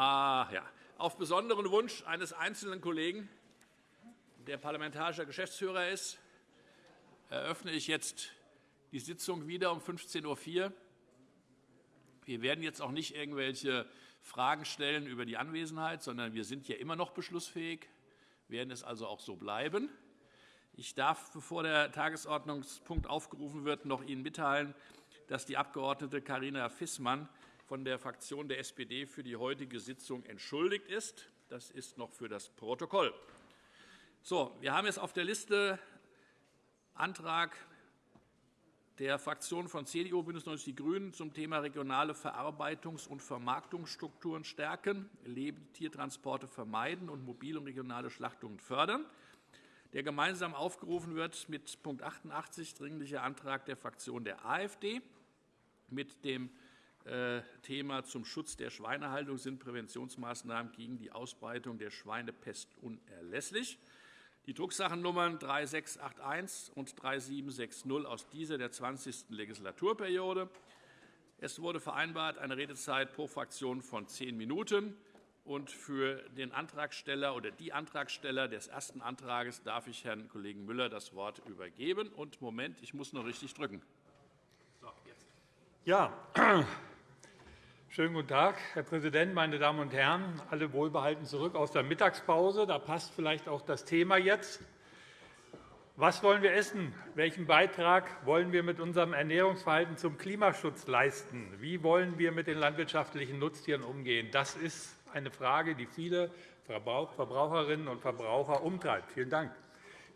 Ah, ja. Auf besonderen Wunsch eines einzelnen Kollegen, der parlamentarischer Geschäftsführer ist, eröffne ich jetzt die Sitzung wieder um 15.04 Uhr. Wir werden jetzt auch nicht irgendwelche Fragen stellen über die Anwesenheit, sondern wir sind ja immer noch beschlussfähig, werden es also auch so bleiben. Ich darf, bevor der Tagesordnungspunkt aufgerufen wird, noch Ihnen mitteilen, dass die Abg. Carina Fissmann von der Fraktion der SPD für die heutige Sitzung entschuldigt ist. Das ist noch für das Protokoll. So, wir haben jetzt auf der Liste Antrag der Fraktionen von CDU, BÜNDNIS 90 die GRÜNEN zum Thema regionale Verarbeitungs- und Vermarktungsstrukturen stärken, Lebendtiertransporte vermeiden und mobile und regionale Schlachtungen fördern, der gemeinsam aufgerufen wird mit Punkt 88, Dringlicher Antrag der Fraktion der AfD, mit dem Thema zum Schutz der Schweinehaltung sind Präventionsmaßnahmen gegen die Ausbreitung der Schweinepest unerlässlich. Die Drucksachennummern 3681 und 3760 aus dieser der 20. Legislaturperiode. Es wurde vereinbart eine Redezeit pro Fraktion von zehn Minuten. Und für den Antragsteller oder die Antragsteller des ersten Antrags darf ich Herrn Kollegen Müller das Wort übergeben. Und Moment, ich muss noch richtig drücken. So, jetzt. Ja, Schönen guten Tag, Herr Präsident, meine Damen und Herren! Alle wohlbehalten zurück aus der Mittagspause. Da passt vielleicht auch das Thema jetzt. Was wollen wir essen? Welchen Beitrag wollen wir mit unserem Ernährungsverhalten zum Klimaschutz leisten? Wie wollen wir mit den landwirtschaftlichen Nutztieren umgehen? Das ist eine Frage, die viele Verbraucherinnen und Verbraucher umtreibt. Vielen Dank.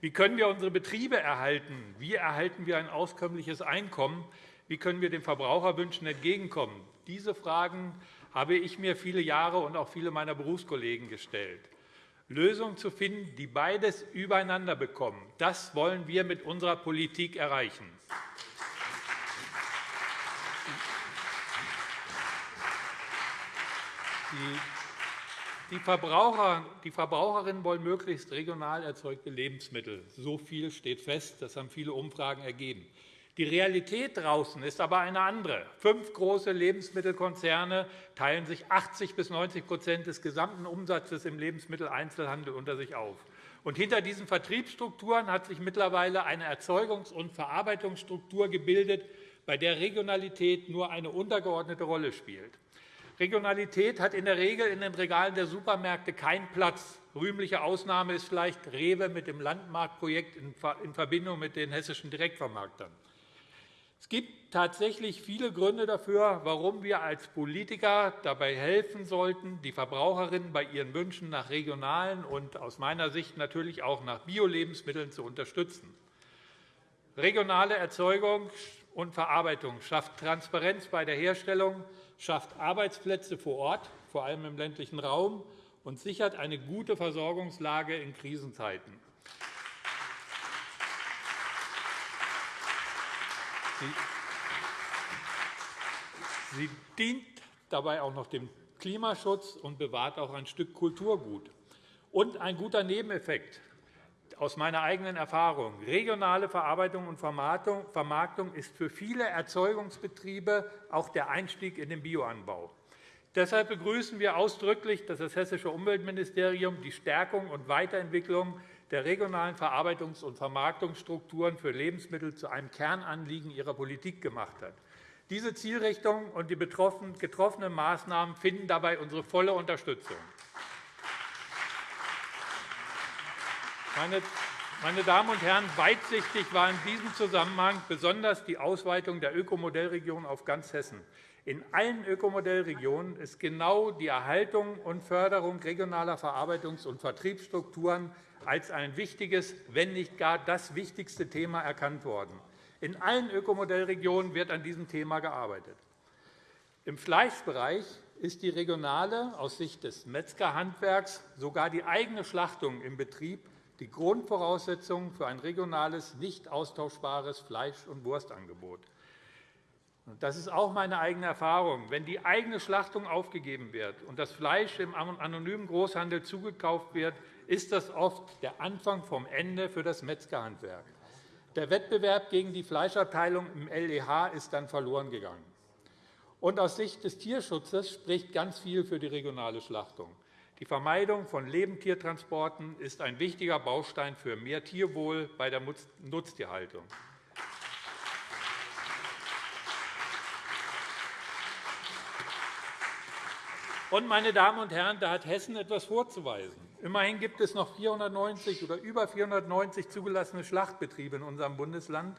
Wie können wir unsere Betriebe erhalten? Wie erhalten wir ein auskömmliches Einkommen? Wie können wir den Verbraucherwünschen entgegenkommen? Diese Fragen habe ich mir viele Jahre und auch viele meiner Berufskollegen gestellt. Lösungen zu finden, die beides übereinander bekommen, das wollen wir mit unserer Politik erreichen. Die Verbraucher, die Verbraucherinnen wollen möglichst regional erzeugte Lebensmittel. So viel steht fest. Das haben viele Umfragen ergeben. Die Realität draußen ist aber eine andere. Fünf große Lebensmittelkonzerne teilen sich 80 bis 90% des gesamten Umsatzes im Lebensmitteleinzelhandel unter sich auf. Und hinter diesen Vertriebsstrukturen hat sich mittlerweile eine Erzeugungs- und Verarbeitungsstruktur gebildet, bei der Regionalität nur eine untergeordnete Rolle spielt. Regionalität hat in der Regel in den Regalen der Supermärkte keinen Platz. Rühmliche Ausnahme ist vielleicht Rewe mit dem Landmarktprojekt in Verbindung mit den hessischen Direktvermarktern. Es gibt tatsächlich viele Gründe dafür, warum wir als Politiker dabei helfen sollten, die Verbraucherinnen bei ihren Wünschen nach regionalen und aus meiner Sicht natürlich auch nach Bio-Lebensmitteln zu unterstützen. Regionale Erzeugung und Verarbeitung schafft Transparenz bei der Herstellung, schafft Arbeitsplätze vor Ort, vor allem im ländlichen Raum, und sichert eine gute Versorgungslage in Krisenzeiten. Sie dient dabei auch noch dem Klimaschutz und bewahrt auch ein Stück Kulturgut. Und ein guter Nebeneffekt aus meiner eigenen Erfahrung. Regionale Verarbeitung und Vermarktung ist für viele Erzeugungsbetriebe auch der Einstieg in den Bioanbau. Deshalb begrüßen wir ausdrücklich, dass das Hessische Umweltministerium die Stärkung und Weiterentwicklung der regionalen Verarbeitungs- und Vermarktungsstrukturen für Lebensmittel zu einem Kernanliegen ihrer Politik gemacht hat. Diese Zielrichtung und die getroffenen Maßnahmen finden dabei unsere volle Unterstützung. Meine Damen und Herren, weitsichtig war in diesem Zusammenhang besonders die Ausweitung der Ökomodellregion auf ganz Hessen. In allen Ökomodellregionen ist genau die Erhaltung und Förderung regionaler Verarbeitungs- und Vertriebsstrukturen als ein wichtiges, wenn nicht gar das wichtigste Thema erkannt worden. In allen Ökomodellregionen wird an diesem Thema gearbeitet. Im Fleischbereich ist die regionale, aus Sicht des Metzgerhandwerks sogar die eigene Schlachtung im Betrieb die Grundvoraussetzung für ein regionales, nicht austauschbares Fleisch- und Wurstangebot. Das ist auch meine eigene Erfahrung. Wenn die eigene Schlachtung aufgegeben wird und das Fleisch im anonymen Großhandel zugekauft wird, ist das oft der Anfang vom Ende für das Metzgerhandwerk. Der Wettbewerb gegen die Fleischabteilung im LEH ist dann verloren gegangen. Und aus Sicht des Tierschutzes spricht ganz viel für die regionale Schlachtung. Die Vermeidung von Lebendtiertransporten ist ein wichtiger Baustein für mehr Tierwohl bei der Nutztierhaltung. Und, meine Damen und Herren, da hat Hessen etwas vorzuweisen. Immerhin gibt es noch 490 oder über 490 zugelassene Schlachtbetriebe in unserem Bundesland.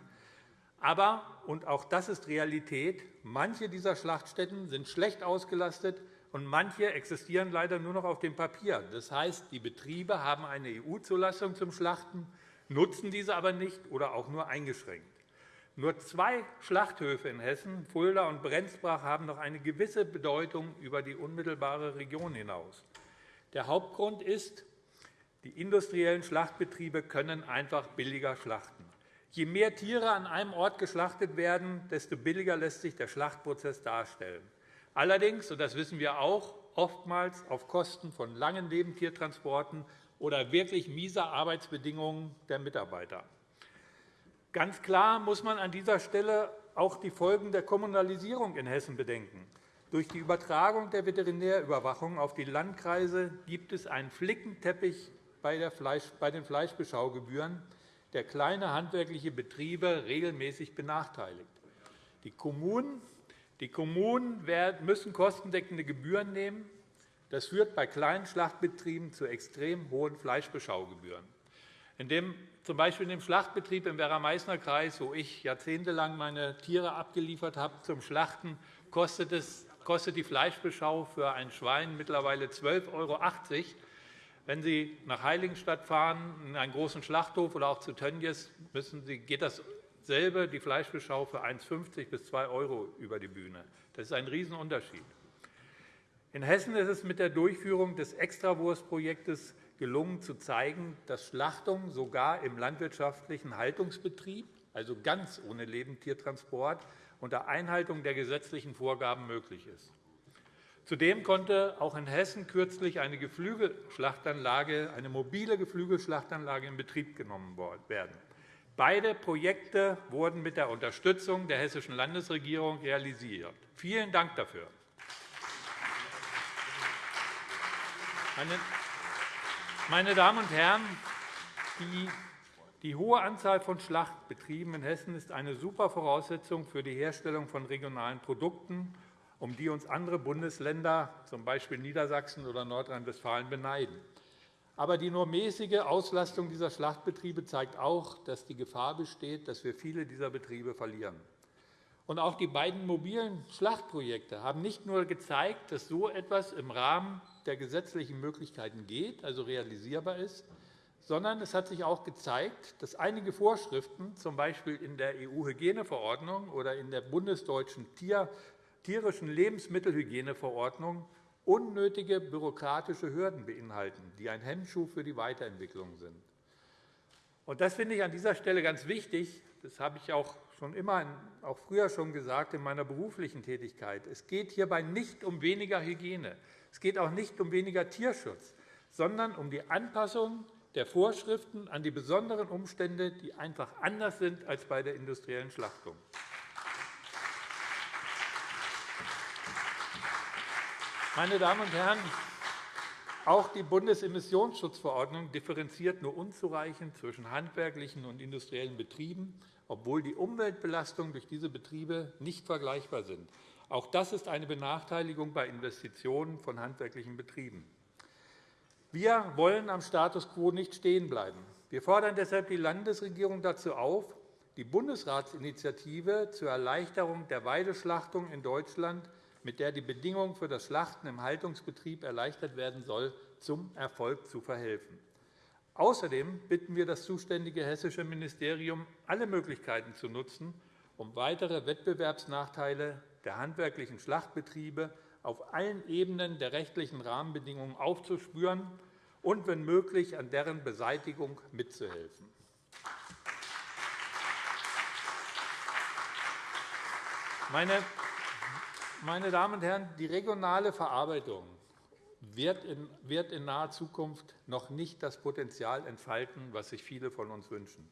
Aber, und auch das ist Realität, manche dieser Schlachtstätten sind schlecht ausgelastet und manche existieren leider nur noch auf dem Papier. Das heißt, die Betriebe haben eine EU-Zulassung zum Schlachten, nutzen diese aber nicht oder auch nur eingeschränkt. Nur zwei Schlachthöfe in Hessen, Fulda und Brenzbach, haben noch eine gewisse Bedeutung über die unmittelbare Region hinaus. Der Hauptgrund ist, die industriellen Schlachtbetriebe können einfach billiger schlachten. Je mehr Tiere an einem Ort geschlachtet werden, desto billiger lässt sich der Schlachtprozess darstellen. Allerdings, und das wissen wir auch, oftmals auf Kosten von langen Lebendtiertransporten oder wirklich mieser Arbeitsbedingungen der Mitarbeiter. Ganz klar muss man an dieser Stelle auch die Folgen der Kommunalisierung in Hessen bedenken. Durch die Übertragung der Veterinärüberwachung auf die Landkreise gibt es einen Flickenteppich bei den Fleischbeschaugebühren, der kleine handwerkliche Betriebe regelmäßig benachteiligt. Die Kommunen, müssen kostendeckende Gebühren nehmen. Das führt bei kleinen Schlachtbetrieben zu extrem hohen Fleischbeschaugebühren. In dem, zum Beispiel in dem Schlachtbetrieb im Werra-Meißner-Kreis, wo ich jahrzehntelang meine Tiere abgeliefert habe zum Schlachten, kostet, es, kostet die Fleischbeschau für ein Schwein mittlerweile 12,80 € wenn Sie nach Heiligenstadt fahren, in einen großen Schlachthof oder auch zu Tönnies, müssen Sie, geht dasselbe, die Fleischbeschau, für 1,50 bis 2 € über die Bühne. Das ist ein Riesenunterschied. In Hessen ist es mit der Durchführung des Extrawurstprojektes gelungen, zu zeigen, dass Schlachtung sogar im landwirtschaftlichen Haltungsbetrieb, also ganz ohne Lebendtiertransport, unter Einhaltung der gesetzlichen Vorgaben möglich ist. Zudem konnte auch in Hessen kürzlich eine Geflügelschlachtanlage, eine mobile Geflügelschlachtanlage in Betrieb genommen werden. Beide Projekte wurden mit der Unterstützung der Hessischen Landesregierung realisiert. Vielen Dank dafür. Meine Damen und Herren, die, die hohe Anzahl von Schlachtbetrieben in Hessen ist eine super Voraussetzung für die Herstellung von regionalen Produkten um die uns andere Bundesländer, z.B. Niedersachsen oder Nordrhein-Westfalen, beneiden. Aber die nur mäßige Auslastung dieser Schlachtbetriebe zeigt auch, dass die Gefahr besteht, dass wir viele dieser Betriebe verlieren. Und auch die beiden mobilen Schlachtprojekte haben nicht nur gezeigt, dass so etwas im Rahmen der gesetzlichen Möglichkeiten geht, also realisierbar ist, sondern es hat sich auch gezeigt, dass einige Vorschriften, z. B. in der EU-Hygieneverordnung oder in der bundesdeutschen tierischen Lebensmittelhygieneverordnung unnötige bürokratische Hürden beinhalten, die ein Hemmschuh für die Weiterentwicklung sind. Das finde ich an dieser Stelle ganz wichtig. Das habe ich auch schon immer, auch früher schon gesagt in meiner beruflichen Tätigkeit. Es geht hierbei nicht um weniger Hygiene. Es geht auch nicht um weniger Tierschutz, sondern um die Anpassung der Vorschriften an die besonderen Umstände, die einfach anders sind als bei der industriellen Schlachtung. Meine Damen und Herren, auch die Bundesemissionsschutzverordnung differenziert nur unzureichend zwischen handwerklichen und industriellen Betrieben, obwohl die Umweltbelastungen durch diese Betriebe nicht vergleichbar sind. Auch das ist eine Benachteiligung bei Investitionen von handwerklichen Betrieben. Wir wollen am Status quo nicht stehen bleiben. Wir fordern deshalb die Landesregierung dazu auf, die Bundesratsinitiative zur Erleichterung der Weideschlachtung in Deutschland mit der die Bedingungen für das Schlachten im Haltungsbetrieb erleichtert werden soll, zum Erfolg zu verhelfen. Außerdem bitten wir das zuständige hessische Ministerium, alle Möglichkeiten zu nutzen, um weitere Wettbewerbsnachteile der handwerklichen Schlachtbetriebe auf allen Ebenen der rechtlichen Rahmenbedingungen aufzuspüren und, wenn möglich, an deren Beseitigung mitzuhelfen. Meine Damen und Herren, die regionale Verarbeitung wird in naher Zukunft noch nicht das Potenzial entfalten, was sich viele von uns wünschen.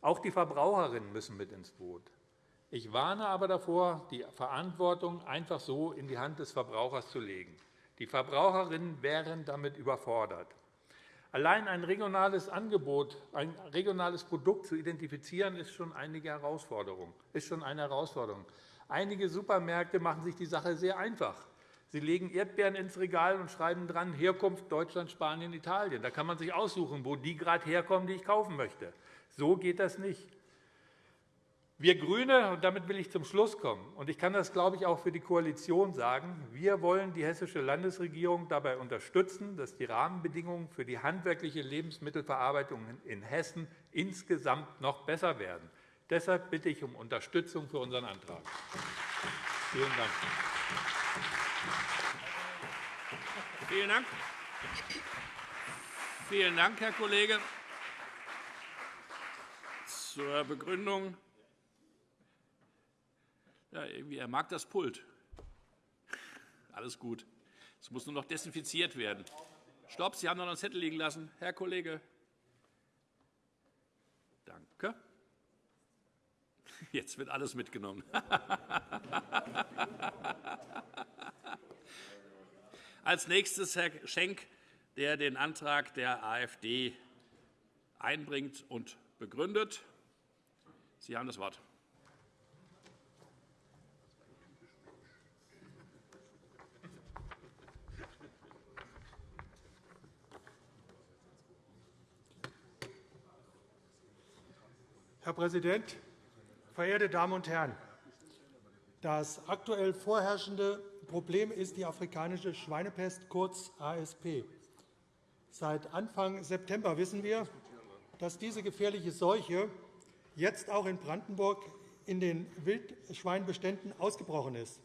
Auch die Verbraucherinnen müssen mit ins Boot. Ich warne aber davor, die Verantwortung einfach so in die Hand des Verbrauchers zu legen. Die Verbraucherinnen wären damit überfordert. Allein ein regionales Angebot, ein regionales Produkt zu identifizieren, ist schon, eine Herausforderung. Einige Supermärkte machen sich die Sache sehr einfach. Sie legen Erdbeeren ins Regal und schreiben dran Herkunft Deutschland, Spanien, Italien. Da kann man sich aussuchen, wo die gerade herkommen, die ich kaufen möchte. So geht das nicht. Wir GRÜNE, und damit will ich zum Schluss kommen, und ich kann das, glaube ich, auch für die Koalition sagen, wir wollen die Hessische Landesregierung dabei unterstützen, dass die Rahmenbedingungen für die handwerkliche Lebensmittelverarbeitung in Hessen insgesamt noch besser werden. Deshalb bitte ich um Unterstützung für unseren Antrag. Vielen Dank. Vielen Dank. Vielen Dank, Herr Kollege. Zur Begründung ja, irgendwie, er mag das Pult. Alles gut. Es muss nur noch desinfiziert werden. Stopp, Sie haben noch einen Zettel liegen lassen. Herr Kollege. Danke. Jetzt wird alles mitgenommen. Als nächstes Herr Schenk, der den Antrag der AfD einbringt und begründet. Sie haben das Wort. Herr Präsident, verehrte Damen und Herren! Das aktuell vorherrschende Problem ist die afrikanische Schweinepest, kurz ASP. Seit Anfang September wissen wir, dass diese gefährliche Seuche jetzt auch in Brandenburg in den Wildschweinbeständen ausgebrochen ist.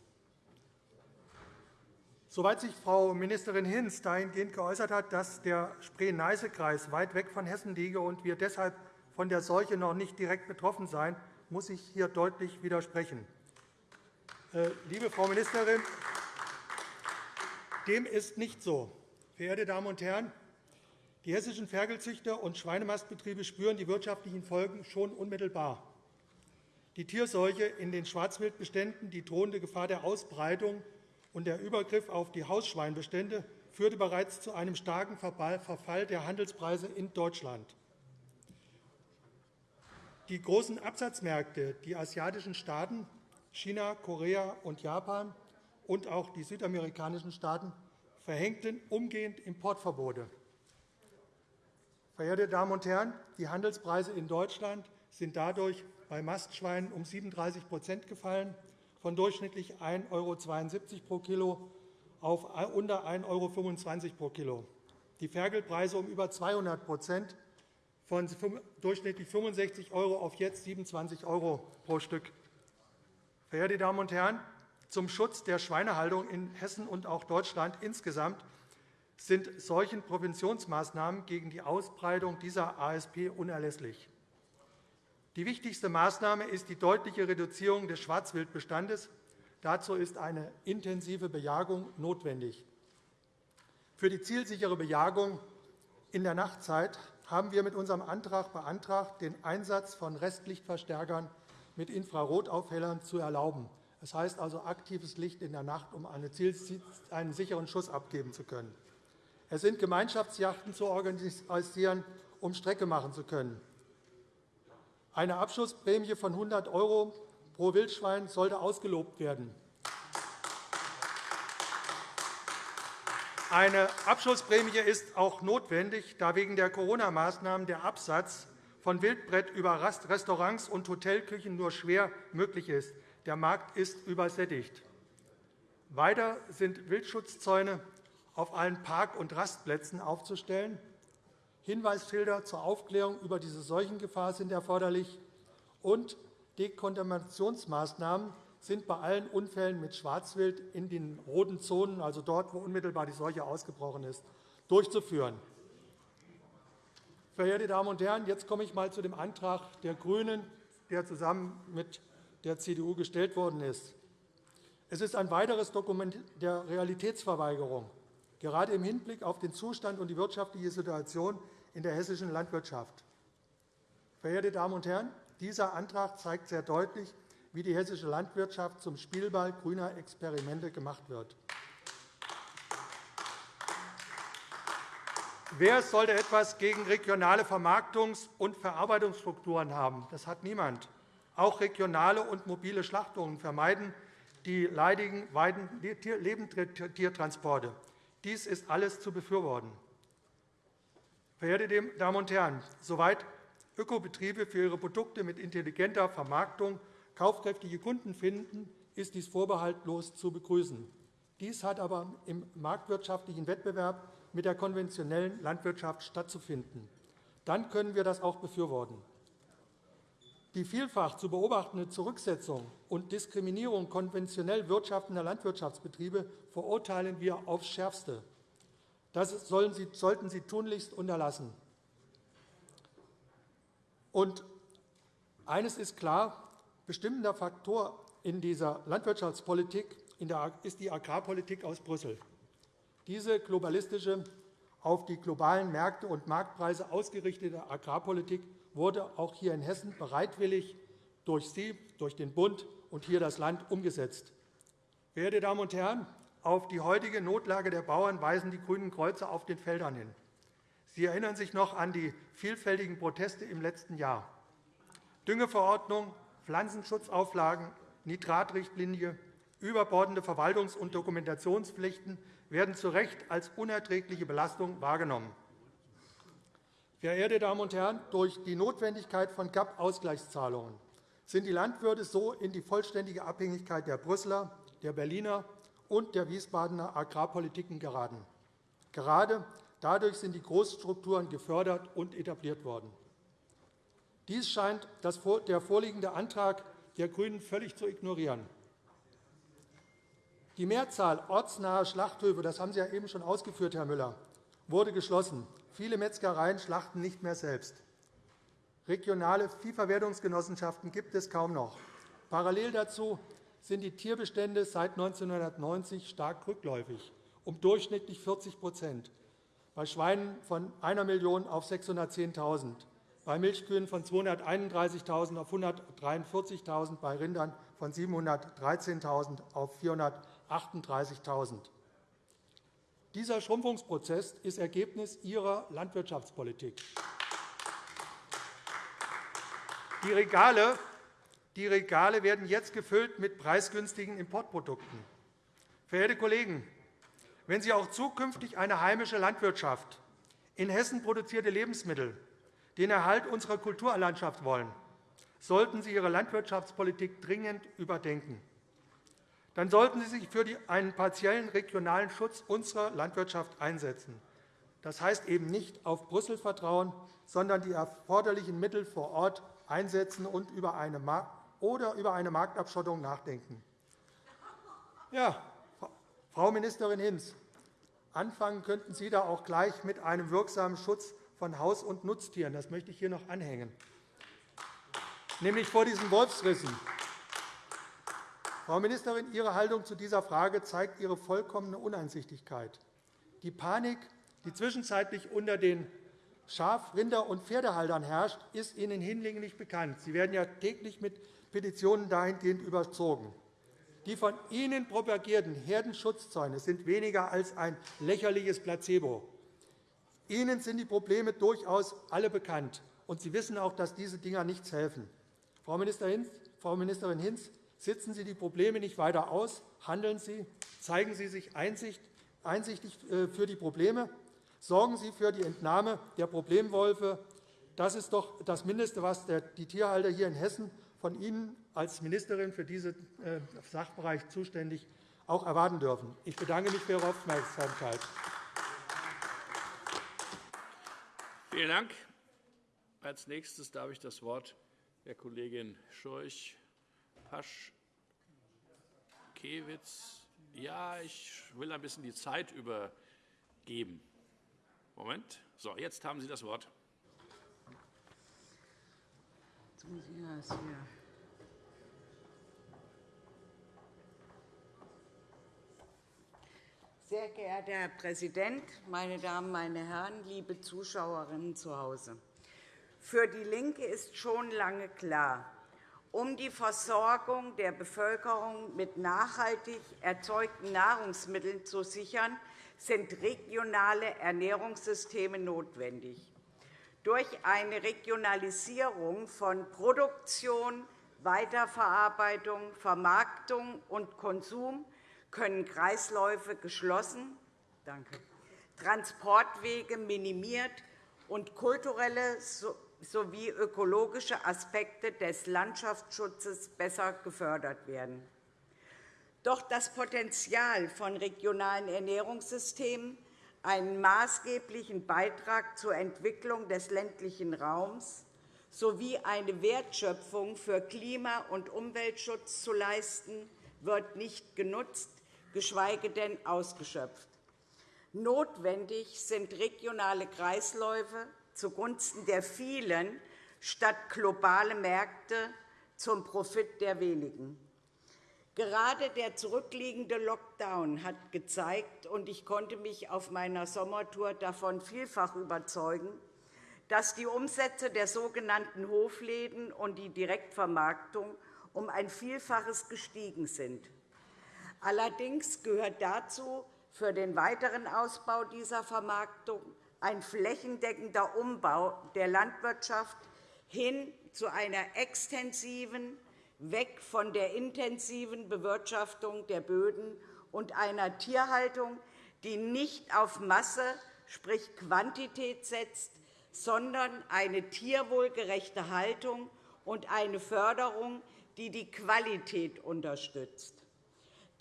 Soweit sich Frau Ministerin Hinz dahingehend geäußert hat, dass der Spree-Neiße-Kreis weit weg von Hessen liege und wir deshalb von der Seuche noch nicht direkt betroffen sein, muss ich hier deutlich widersprechen. Äh, liebe Frau Ministerin, dem ist nicht so. Verehrte Damen und Herren, die hessischen Ferkelzüchter und Schweinemastbetriebe spüren die wirtschaftlichen Folgen schon unmittelbar. Die Tierseuche in den Schwarzwildbeständen, die drohende Gefahr der Ausbreitung und der Übergriff auf die Hausschweinbestände führte bereits zu einem starken Verfall der Handelspreise in Deutschland. Die großen Absatzmärkte, die asiatischen Staaten, China, Korea und Japan und auch die südamerikanischen Staaten verhängten umgehend Importverbote. Verehrte Damen und Herren, die Handelspreise in Deutschland sind dadurch bei Mastschweinen um 37% gefallen, von durchschnittlich 1,72 € pro Kilo auf unter 1,25 € pro Kilo. Die Ferkelpreise um über 200 von durchschnittlich 65 € auf jetzt 27 € pro Stück. Verehrte Damen und Herren, zum Schutz der Schweinehaltung in Hessen und auch Deutschland insgesamt sind solchen Präventionsmaßnahmen gegen die Ausbreitung dieser ASP unerlässlich. Die wichtigste Maßnahme ist die deutliche Reduzierung des Schwarzwildbestandes. Dazu ist eine intensive Bejagung notwendig. Für die zielsichere Bejagung in der Nachtzeit haben wir mit unserem Antrag beantragt, den Einsatz von Restlichtverstärkern mit Infrarotaufhellern zu erlauben. Das heißt also aktives Licht in der Nacht, um einen sicheren Schuss abgeben zu können. Es sind Gemeinschaftsjachten zu organisieren, um Strecke machen zu können. Eine Abschussprämie von 100 € pro Wildschwein sollte ausgelobt werden. Eine Abschlussprämie ist auch notwendig, da wegen der Corona-Maßnahmen der Absatz von Wildbrett über Restaurants und Hotelküchen nur schwer möglich ist. Der Markt ist übersättigt. Weiter sind Wildschutzzäune auf allen Park- und Rastplätzen aufzustellen. Hinweisschilder zur Aufklärung über diese Seuchengefahr sind erforderlich, und Dekontaminationsmaßnahmen sind bei allen Unfällen mit Schwarzwild in den roten Zonen, also dort, wo unmittelbar die Seuche ausgebrochen ist, durchzuführen. Verehrte Damen und Herren, jetzt komme ich einmal zu dem Antrag der GRÜNEN, der zusammen mit der CDU gestellt worden ist. Es ist ein weiteres Dokument der Realitätsverweigerung, gerade im Hinblick auf den Zustand und die wirtschaftliche Situation in der hessischen Landwirtschaft. Verehrte Damen und Herren, dieser Antrag zeigt sehr deutlich, wie die hessische Landwirtschaft zum Spielball grüner Experimente gemacht wird. Wer sollte etwas gegen regionale Vermarktungs- und Verarbeitungsstrukturen haben? Das hat niemand. Auch regionale und mobile Schlachtungen vermeiden die leidigen Lebendtiertransporte. Dies ist alles zu befürworten. Verehrte Damen und Herren, soweit Ökobetriebe für ihre Produkte mit intelligenter Vermarktung kaufkräftige Kunden finden, ist dies vorbehaltlos zu begrüßen. Dies hat aber im marktwirtschaftlichen Wettbewerb mit der konventionellen Landwirtschaft stattzufinden. Dann können wir das auch befürworten. Die vielfach zu beobachtende Zurücksetzung und Diskriminierung konventionell wirtschaftender Landwirtschaftsbetriebe verurteilen wir aufs Schärfste. Das sollten Sie tunlichst unterlassen. Und eines ist klar, bestimmender Faktor in dieser Landwirtschaftspolitik ist die Agrarpolitik aus Brüssel. Diese globalistische, auf die globalen Märkte und Marktpreise ausgerichtete Agrarpolitik wurde auch hier in Hessen bereitwillig durch Sie, durch den Bund und hier das Land umgesetzt. Verehrte Damen und Herren, auf die heutige Notlage der Bauern weisen die Grünen Kreuze auf den Feldern hin. Sie erinnern sich noch an die vielfältigen Proteste im letzten Jahr. Düngeverordnung, Pflanzenschutzauflagen, Nitratrichtlinie, überbordende Verwaltungs- und Dokumentationspflichten werden zu Recht als unerträgliche Belastung wahrgenommen. Verehrte Damen und Herren, durch die Notwendigkeit von GAP-Ausgleichszahlungen sind die Landwirte so in die vollständige Abhängigkeit der Brüsseler, der Berliner und der Wiesbadener Agrarpolitiken geraten. Gerade dadurch sind die Großstrukturen gefördert und etabliert worden. Dies scheint der vorliegende Antrag der GRÜNEN völlig zu ignorieren. Die Mehrzahl ortsnaher Schlachthöfe, das haben Sie ja eben schon ausgeführt, Herr Müller, wurde geschlossen. Viele Metzgereien schlachten nicht mehr selbst. Regionale Viehverwertungsgenossenschaften gibt es kaum noch. Parallel dazu sind die Tierbestände seit 1990 stark rückläufig, um durchschnittlich 40% bei Schweinen von 1 Million auf 610.000, bei Milchkühen von 231.000 auf 143.000, bei Rindern von 713.000 auf 438.000. Dieser Schrumpfungsprozess ist Ergebnis Ihrer Landwirtschaftspolitik. Die Regale, die Regale werden jetzt gefüllt mit preisgünstigen Importprodukten. Verehrte Kollegen, wenn Sie auch zukünftig eine heimische Landwirtschaft, in Hessen produzierte Lebensmittel, den Erhalt unserer Kulturlandschaft wollen, sollten Sie Ihre Landwirtschaftspolitik dringend überdenken dann sollten Sie sich für einen partiellen regionalen Schutz unserer Landwirtschaft einsetzen. Das heißt eben nicht auf Brüssel vertrauen, sondern die erforderlichen Mittel vor Ort einsetzen und über eine oder über eine Marktabschottung nachdenken. Ja, Frau Ministerin Hinz, anfangen könnten Sie da auch gleich mit einem wirksamen Schutz von Haus- und Nutztieren. Das möchte ich hier noch anhängen, nämlich vor diesen Wolfsrissen. Frau Ministerin, Ihre Haltung zu dieser Frage zeigt Ihre vollkommene Uneinsichtigkeit. Die Panik, die zwischenzeitlich unter den Schaf-, Rinder- und Pferdehaltern herrscht, ist Ihnen hinlänglich bekannt. Sie werden ja täglich mit Petitionen dahingehend überzogen. Die von Ihnen propagierten Herdenschutzzäune sind weniger als ein lächerliches Placebo. Ihnen sind die Probleme durchaus alle bekannt, und Sie wissen auch, dass diese Dinger nichts helfen. Frau Ministerin Hinz, Sitzen Sie die Probleme nicht weiter aus, handeln Sie, zeigen Sie sich einsichtig äh, für die Probleme, sorgen Sie für die Entnahme der Problemwolfe. Das ist doch das Mindeste, was die Tierhalter hier in Hessen von Ihnen als Ministerin für diesen äh, Sachbereich zuständig auch erwarten dürfen. Ich bedanke mich für Ihre Aufmerksamkeit. Vielen Dank. Als nächstes darf ich das Wort der Kollegin Scheuch Paschkewitz. Ja, ich will ein bisschen die Zeit übergeben. Moment. So, jetzt haben Sie das Wort. Sehr geehrter Herr Präsident, meine Damen, meine Herren, liebe Zuschauerinnen zu Hause! Für DIE LINKE ist schon lange klar, Um die Versorgung der Bevölkerung mit nachhaltig erzeugten Nahrungsmitteln zu sichern, sind regionale Ernährungssysteme notwendig. Durch eine Regionalisierung von Produktion, Weiterverarbeitung, Vermarktung und Konsum können Kreisläufe geschlossen, Transportwege minimiert und kulturelle sowie ökologische Aspekte des Landschaftsschutzes besser gefördert werden. Doch das Potenzial von regionalen Ernährungssystemen, einen maßgeblichen Beitrag zur Entwicklung des ländlichen Raums sowie eine Wertschöpfung für Klima- und Umweltschutz zu leisten, wird nicht genutzt, geschweige denn ausgeschöpft. Notwendig sind regionale Kreisläufe zugunsten der vielen statt globale Märkte zum Profit der wenigen. Gerade der zurückliegende Lockdown hat gezeigt, und ich konnte mich auf meiner Sommertour davon vielfach überzeugen, dass die Umsätze der sogenannten Hofläden und die Direktvermarktung um ein Vielfaches gestiegen sind. Allerdings gehört dazu für den weiteren Ausbau dieser Vermarktung ein flächendeckender Umbau der Landwirtschaft hin zu einer extensiven, weg von der intensiven Bewirtschaftung der Böden und einer Tierhaltung, die nicht auf Masse, sprich Quantität setzt, sondern eine tierwohlgerechte Haltung und eine Förderung, die die Qualität unterstützt.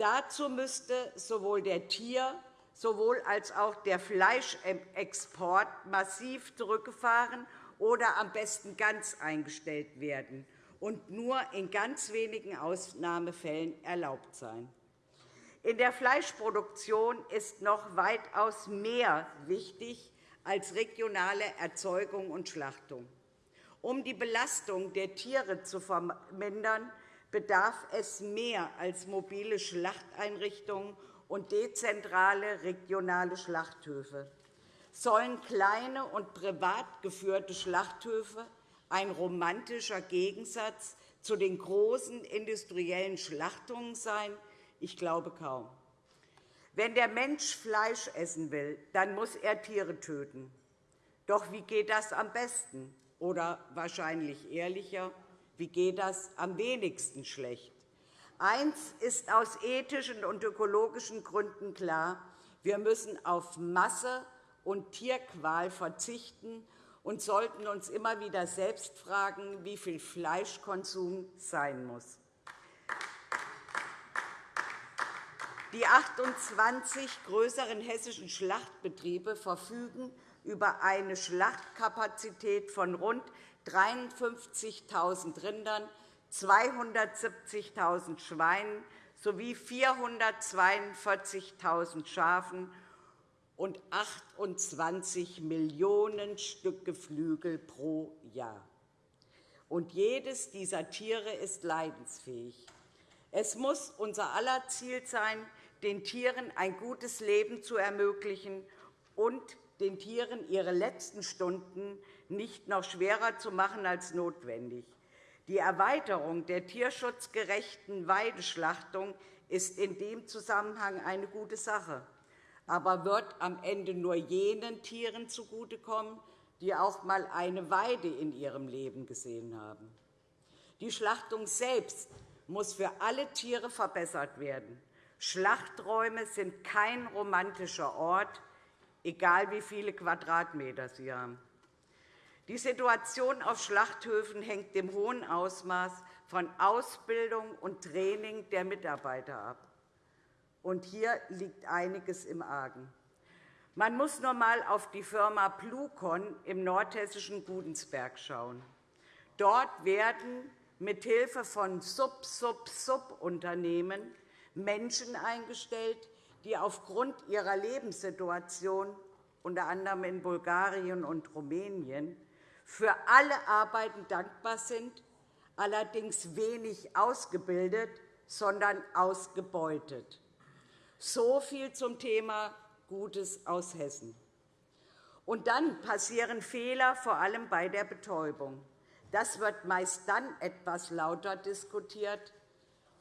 Dazu müsste sowohl der Tier- sowohl als auch der Fleischexport massiv zurückgefahren oder am besten ganz eingestellt werden und nur in ganz wenigen Ausnahmefällen erlaubt sein. In der Fleischproduktion ist noch weitaus mehr wichtig als regionale Erzeugung und Schlachtung. Um die Belastung der Tiere zu vermindern, bedarf es mehr als mobile Schlachteinrichtungen und dezentrale regionale Schlachthöfe. Sollen kleine und privat geführte Schlachthöfe ein romantischer Gegensatz zu den großen industriellen Schlachtungen sein? Ich glaube kaum. Wenn der Mensch Fleisch essen will, dann muss er Tiere töten. Doch wie geht das am besten? Oder wahrscheinlich ehrlicher, wie geht das am wenigsten schlecht? Eins ist aus ethischen und ökologischen Gründen klar. Wir müssen auf Masse und Tierqual verzichten und sollten uns immer wieder selbst fragen, wie viel Fleischkonsum sein muss. Die 28 größeren hessischen Schlachtbetriebe verfügen über eine Schlachtkapazität von rund 53.000 Rindern, 270.000 Schweinen sowie 442.000 Schafen und 28 Millionen Stück Geflügel pro Jahr. Und jedes dieser Tiere ist leidensfähig. Es muss unser aller Ziel sein, den Tieren ein gutes Leben zu ermöglichen und den Tieren ihre letzten Stunden nicht noch schwerer zu machen als notwendig. Die Erweiterung der tierschutzgerechten Weideschlachtung ist in dem Zusammenhang eine gute Sache, aber wird am Ende nur jenen Tieren zugutekommen, die auch einmal eine Weide in ihrem Leben gesehen haben. Die Schlachtung selbst muss für alle Tiere verbessert werden. Schlachträume sind kein romantischer Ort, egal wie viele Quadratmeter sie haben. Die Situation auf Schlachthöfen hängt im hohen Ausmaß von Ausbildung und Training der Mitarbeiter ab. Und hier liegt einiges im Argen. Man muss nur einmal auf die Firma Plucon im nordhessischen Gudensberg schauen. Dort werden mithilfe von Sub-Sub-Sub-Unternehmen Menschen eingestellt, die aufgrund ihrer Lebenssituation, unter anderem in Bulgarien und Rumänien, für alle Arbeiten dankbar sind, allerdings wenig ausgebildet, sondern ausgebeutet. So viel zum Thema Gutes aus Hessen. Und dann passieren Fehler, vor allem bei der Betäubung. Das wird meist dann etwas lauter diskutiert,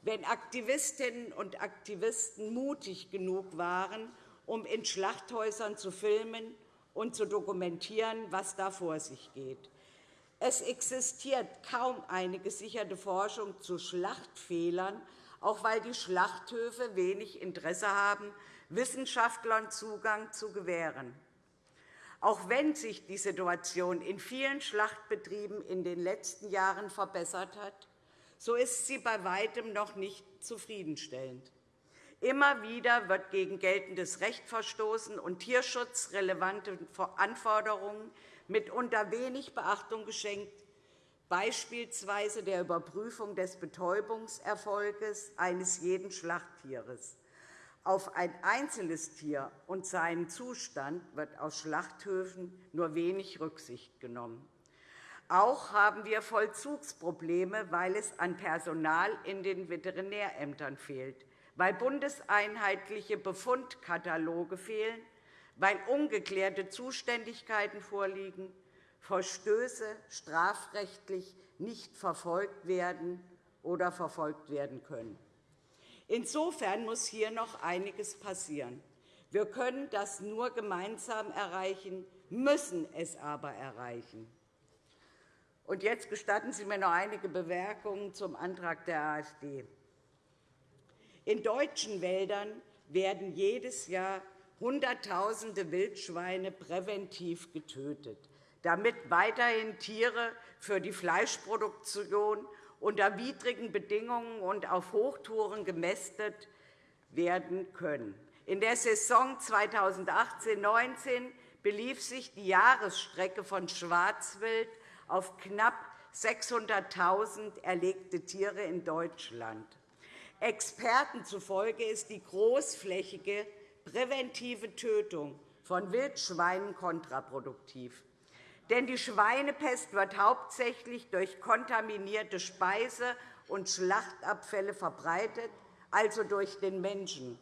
wenn Aktivistinnen und Aktivisten mutig genug waren, um in Schlachthäusern zu filmen und zu dokumentieren, was da vor sich geht. Es existiert kaum eine gesicherte Forschung zu Schlachtfehlern, auch weil die Schlachthöfe wenig Interesse haben, Wissenschaftlern Zugang zu gewähren. Auch wenn sich die Situation in vielen Schlachtbetrieben in den letzten Jahren verbessert hat, so ist sie bei weitem noch nicht zufriedenstellend. Immer wieder wird gegen geltendes Recht verstoßen und tierschutzrelevante Anforderungen mitunter wenig Beachtung geschenkt, beispielsweise der Überprüfung des Betäubungserfolges eines jeden Schlachttieres. Auf ein einzelnes Tier und seinen Zustand wird aus Schlachthöfen nur wenig Rücksicht genommen. Auch haben wir Vollzugsprobleme, weil es an Personal in den Veterinärämtern fehlt, weil bundeseinheitliche Befundkataloge fehlen, weil ungeklärte Zuständigkeiten vorliegen, Verstöße strafrechtlich nicht verfolgt werden oder verfolgt werden können. Insofern muss hier noch einiges passieren. Wir können das nur gemeinsam erreichen, müssen es aber erreichen. Und jetzt gestatten Sie mir noch einige Bemerkungen zum Antrag der AfD. In deutschen Wäldern werden jedes Jahr Hunderttausende Wildschweine präventiv getötet, damit weiterhin Tiere für die Fleischproduktion unter widrigen Bedingungen und auf Hochtouren gemästet werden können. In der Saison 2018-19 belief sich die Jahresstrecke von Schwarzwild auf knapp 600.000 erlegte Tiere in Deutschland. Experten zufolge ist die großflächige präventive Tötung von Wildschweinen kontraproduktiv. Denn die Schweinepest wird hauptsächlich durch kontaminierte Speise- und Schlachtabfälle verbreitet, also durch den Menschen.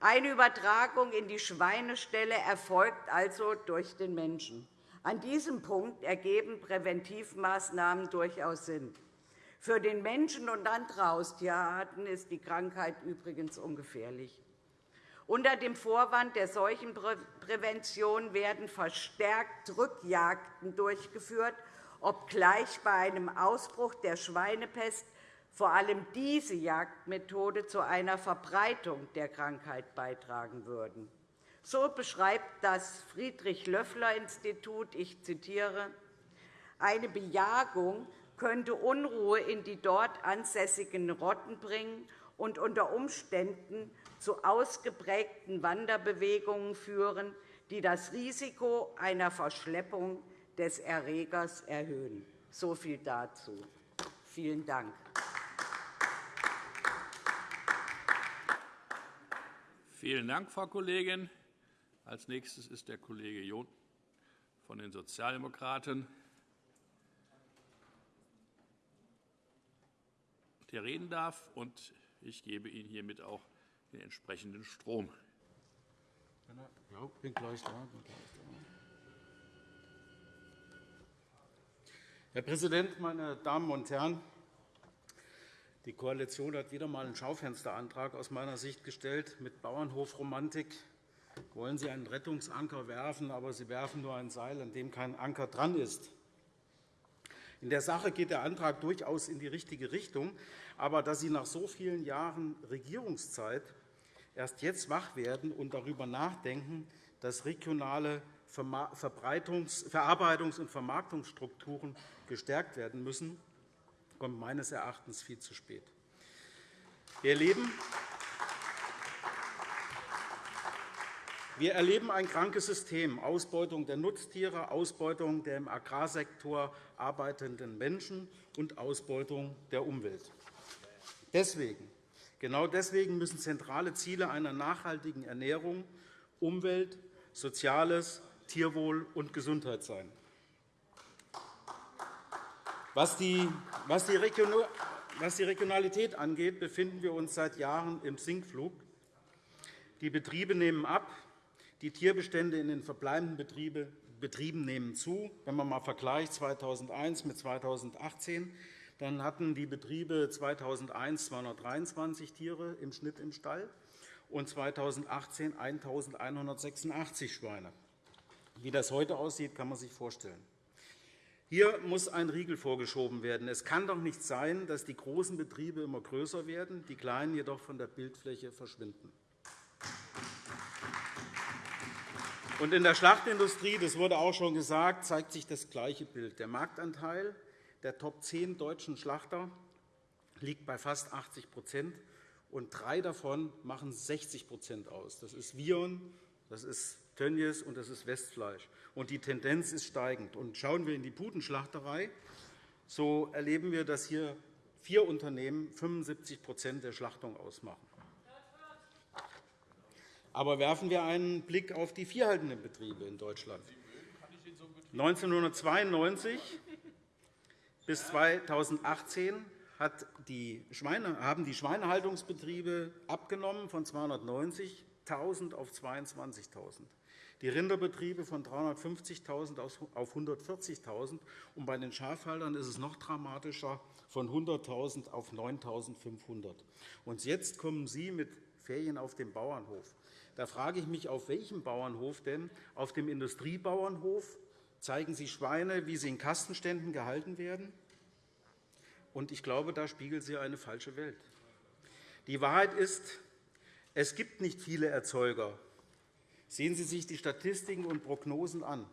Eine Übertragung in die Schweineställe erfolgt also durch den Menschen. An diesem Punkt ergeben Präventivmaßnahmen durchaus Sinn. Für den Menschen und andere Haustierarten ist die Krankheit übrigens ungefährlich. Unter dem Vorwand der Seuchenprävention werden verstärkt Rückjagden durchgeführt, obgleich bei einem Ausbruch der Schweinepest vor allem diese Jagdmethode zu einer Verbreitung der Krankheit beitragen würden. So beschreibt das Friedrich-Löffler-Institut, ich zitiere, eine Bejagung könnte Unruhe in die dort ansässigen Rotten bringen und unter Umständen zu ausgeprägten Wanderbewegungen führen, die das Risiko einer Verschleppung des Erregers erhöhen. So viel dazu. Vielen Dank. Vielen Dank, Frau Kollegin. Als nächstes ist der Kollege John von den Sozialdemokraten. Der reden darf, und ich gebe Ihnen hiermit auch den entsprechenden Strom. Ja, bin gleich da. Bin gleich da. Herr Präsident, meine Damen und Herren! Die Koalition hat wieder einmal einen Schaufensterantrag aus meiner Sicht gestellt. Mit Bauernhofromantik wollen Sie einen Rettungsanker werfen, aber Sie werfen nur ein Seil, an dem kein Anker dran ist. In der Sache geht der Antrag durchaus in die richtige Richtung. Aber dass Sie nach so vielen Jahren Regierungszeit erst jetzt wach werden und darüber nachdenken, dass regionale Verarbeitungs- und Vermarktungsstrukturen gestärkt werden müssen, kommt meines Erachtens viel zu spät. Wir erleben, wir erleben ein krankes System, Ausbeutung der Nutztiere, Ausbeutung der im Agrarsektor arbeitenden Menschen und Ausbeutung der Umwelt. Deswegen Genau deswegen müssen zentrale Ziele einer nachhaltigen Ernährung Umwelt, Soziales, Tierwohl und Gesundheit sein. Was die Regionalität angeht, befinden wir uns seit Jahren im Sinkflug. Die Betriebe nehmen ab, Die Tierbestände in den verbleibenden Betrieben nehmen zu. Wenn man einmal vergleicht 2001 mit 2018, dann hatten die Betriebe 2001 223 Tiere im Schnitt im Stall und 2018 1.186 Schweine. Wie das heute aussieht, kann man sich vorstellen. Hier muss ein Riegel vorgeschoben werden. Es kann doch nicht sein, dass die großen Betriebe immer größer werden, die kleinen jedoch von der Bildfläche verschwinden. Und in der Schlachtindustrie, das wurde auch schon gesagt, zeigt sich das gleiche Bild. Der Marktanteil der Top 10 deutschen Schlachter liegt bei fast 80% und drei davon machen 60% aus. Das ist Vion, das ist Tönnies und das ist Westfleisch. Und die Tendenz ist steigend. Und schauen wir in die Putenschlachterei, so erleben wir, dass hier vier Unternehmen 75% der Schlachtung ausmachen. Aber werfen wir einen Blick auf die viehhaltenden Betriebe in Deutschland. 1992 bis 2018 hat die Schweine, haben die Schweinehaltungsbetriebe abgenommen von 290.000 auf 22.000 die Rinderbetriebe von 350.000 auf 140.000. Und bei den Schafhaltern ist es noch dramatischer, von 100.000 auf 9.500. Und jetzt kommen Sie mit Ferien auf dem Bauernhof. Da frage ich mich, auf welchem Bauernhof denn? Auf dem Industriebauernhof zeigen Sie Schweine, wie sie in Kastenständen gehalten werden? Und ich glaube, da spiegelt Sie eine falsche Welt. Die Wahrheit ist, es gibt nicht viele Erzeuger. Sehen Sie sich die Statistiken und Prognosen an.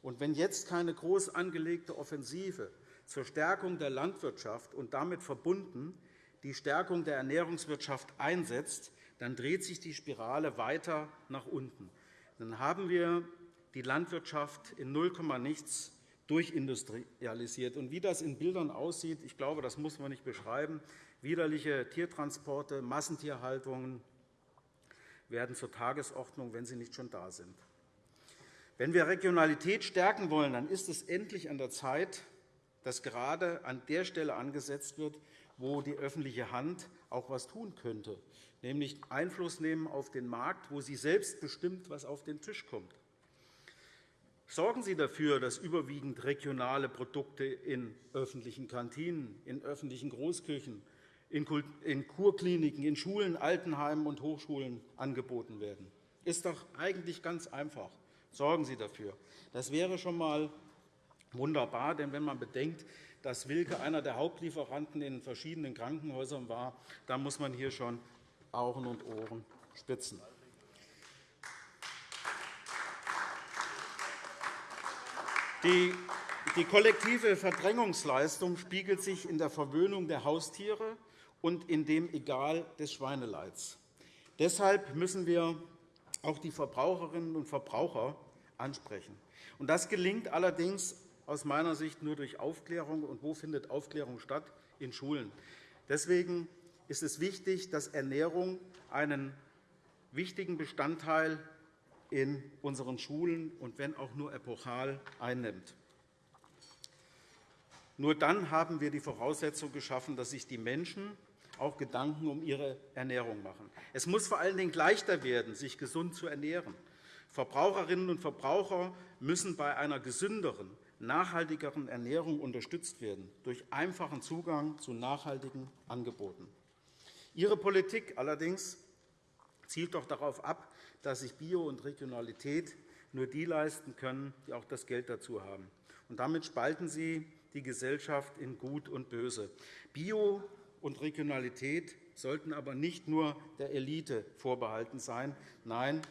Und wenn jetzt keine groß angelegte Offensive zur Stärkung der Landwirtschaft und damit verbunden die Stärkung der Ernährungswirtschaft einsetzt, dann dreht sich die Spirale weiter nach unten. Dann haben wir die Landwirtschaft in 0, nichts durchindustrialisiert. Und wie das in Bildern aussieht, ich glaube, das muss man nicht beschreiben. Widerliche Tiertransporte, Massentierhaltungen werden zur Tagesordnung, wenn sie nicht schon da sind. Wenn wir Regionalität stärken wollen, dann ist es endlich an der Zeit, dass gerade an der Stelle angesetzt wird, wo die öffentliche Hand auch etwas tun könnte, nämlich Einfluss nehmen auf den Markt, wo sie selbst bestimmt, was auf den Tisch kommt. Sorgen Sie dafür, dass überwiegend regionale Produkte in öffentlichen Kantinen, in öffentlichen Großküchen, in Kurkliniken, in Schulen, Altenheimen und Hochschulen angeboten werden. Das ist doch eigentlich ganz einfach. Sorgen Sie dafür. Das wäre schon einmal wunderbar, denn wenn man bedenkt, dass Wilke einer der Hauptlieferanten in verschiedenen Krankenhäusern war, dann muss man hier schon Augen und Ohren spitzen. Die kollektive Verdrängungsleistung spiegelt sich in der Verwöhnung der Haustiere und in dem Egal des Schweineleids. Deshalb müssen wir auch die Verbraucherinnen und Verbraucher ansprechen. Das gelingt allerdings aus meiner Sicht nur durch Aufklärung. Und wo findet Aufklärung statt? In Schulen. Deswegen ist es wichtig, dass Ernährung einen wichtigen Bestandteil in unseren Schulen und wenn auch nur epochal einnimmt. Nur dann haben wir die Voraussetzung geschaffen, dass sich die Menschen auch Gedanken um ihre Ernährung machen. Es muss vor allen Dingen leichter werden, sich gesund zu ernähren. Verbraucherinnen und Verbraucher müssen bei einer gesünderen, nachhaltigeren Ernährung unterstützt werden durch einfachen Zugang zu nachhaltigen Angeboten. Ihre Politik allerdings zielt doch darauf ab, dass sich Bio und Regionalität nur die leisten können, die auch das Geld dazu haben. Und damit spalten Sie die Gesellschaft in Gut und Böse. Bio und Regionalität sollten aber nicht nur der Elite vorbehalten sein. Nein,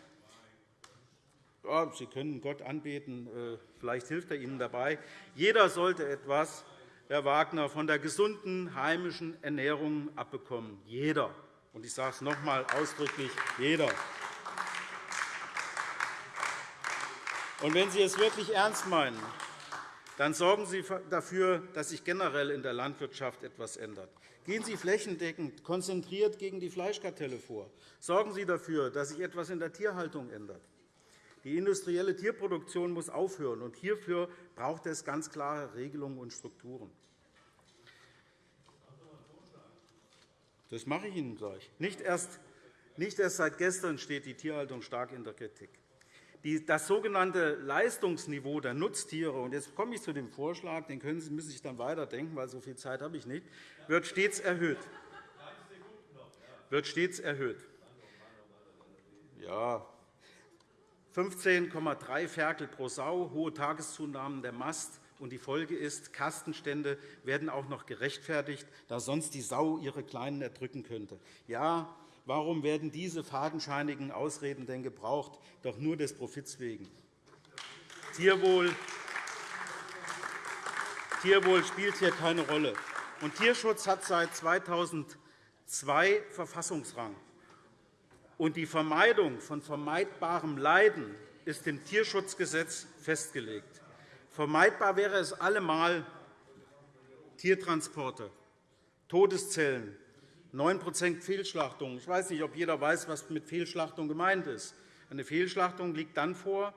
Sie können Gott anbeten, äh, vielleicht hilft er Ihnen dabei. Jeder sollte etwas, Herr Wagner, von der gesunden heimischen Ernährung abbekommen. Jeder. Und ich sage es noch einmal ausdrücklich, jeder. Und wenn Sie es wirklich ernst meinen, dann sorgen Sie dafür, dass sich generell in der Landwirtschaft etwas ändert. Gehen Sie flächendeckend konzentriert gegen die Fleischkartelle vor. Sorgen Sie dafür, dass sich etwas in der Tierhaltung ändert. Die industrielle Tierproduktion muss aufhören, und hierfür braucht es ganz klare Regelungen und Strukturen. Das mache ich Ihnen gleich. Nicht erst, nicht erst seit gestern steht die Tierhaltung stark in der Kritik. das sogenannte Leistungsniveau der Nutztiere, und jetzt komme ich zu dem Vorschlag, den können Sie, müssen Sie sich dann weiterdenken, weil so viel Zeit habe ich nicht, wird stets erhöht. Wird stets erhöht. Ja, 15,3 Ferkel pro Sau, hohe Tageszunahmen der Mast, und die Folge ist, Kastenstände werden auch noch gerechtfertigt, da sonst die Sau ihre Kleinen erdrücken könnte. Ja, Warum werden diese fadenscheinigen Ausreden denn gebraucht? Doch nur des Profits wegen. Tierwohl, Tierwohl spielt hier keine Rolle. Und Tierschutz hat seit 2002 Verfassungsrang. Und die Vermeidung von vermeidbarem Leiden ist im Tierschutzgesetz festgelegt. Vermeidbar wäre es allemal Tiertransporte, Todeszellen, 9% Fehlschlachtung. Ich weiß nicht, ob jeder weiß, was mit Fehlschlachtung gemeint ist. Eine Fehlschlachtung liegt dann vor,